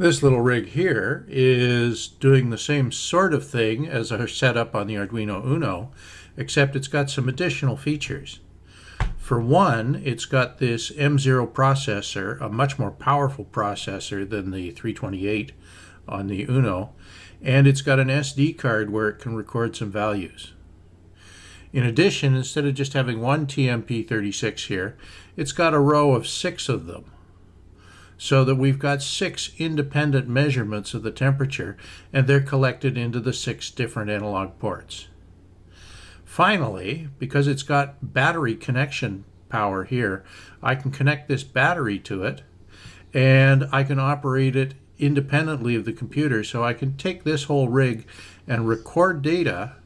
This little rig here is doing the same sort of thing as our setup on the Arduino Uno, except it's got some additional features. For one, it's got this M0 processor, a much more powerful processor than the 328 on the Uno, and it's got an SD card where it can record some values. In addition, instead of just having one TMP36 here, it's got a row of six of them so that we've got six independent measurements of the temperature and they're collected into the six different analog ports. Finally, because it's got battery connection power here, I can connect this battery to it and I can operate it independently of the computer. So I can take this whole rig and record data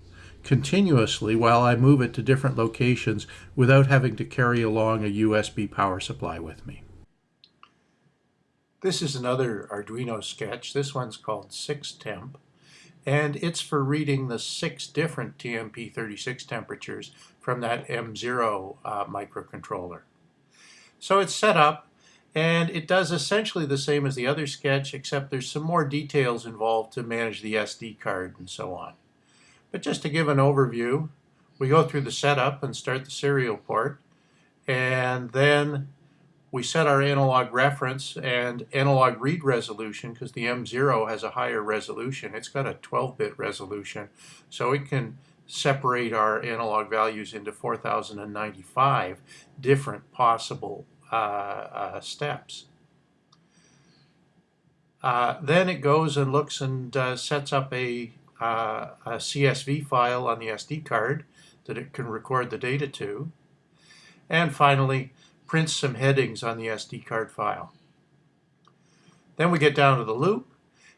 continuously while I move it to different locations without having to carry along a USB power supply with me. This is another Arduino sketch. This one's called 6temp, and it's for reading the six different TMP36 temperatures from that M0 uh, microcontroller. So it's set up, and it does essentially the same as the other sketch, except there's some more details involved to manage the SD card and so on. But just to give an overview, we go through the setup and start the serial port, and then we set our analog reference and analog read resolution because the M0 has a higher resolution. It's got a 12-bit resolution, so it can separate our analog values into 4,095 different possible uh, uh, steps. Uh, then it goes and looks and uh, sets up a, uh, a CSV file on the SD card that it can record the data to. And finally, prints some headings on the SD card file. Then we get down to the loop,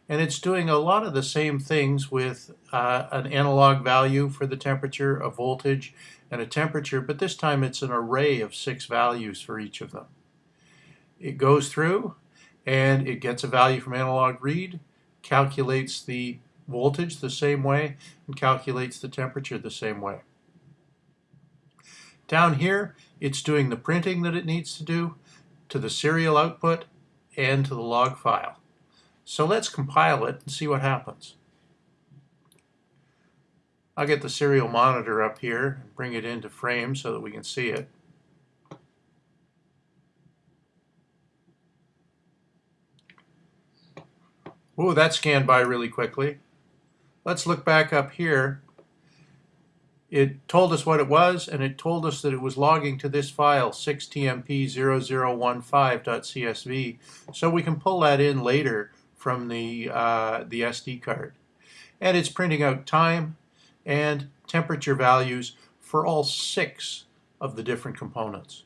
and it's doing a lot of the same things with uh, an analog value for the temperature, a voltage, and a temperature, but this time it's an array of six values for each of them. It goes through and it gets a value from analog read, calculates the voltage the same way, and calculates the temperature the same way. Down here, it's doing the printing that it needs to do to the serial output and to the log file. So let's compile it and see what happens. I'll get the serial monitor up here and bring it into frame so that we can see it. Ooh, that scanned by really quickly. Let's look back up here it told us what it was, and it told us that it was logging to this file, 6tmp0015.csv, so we can pull that in later from the, uh, the SD card. And it's printing out time and temperature values for all six of the different components.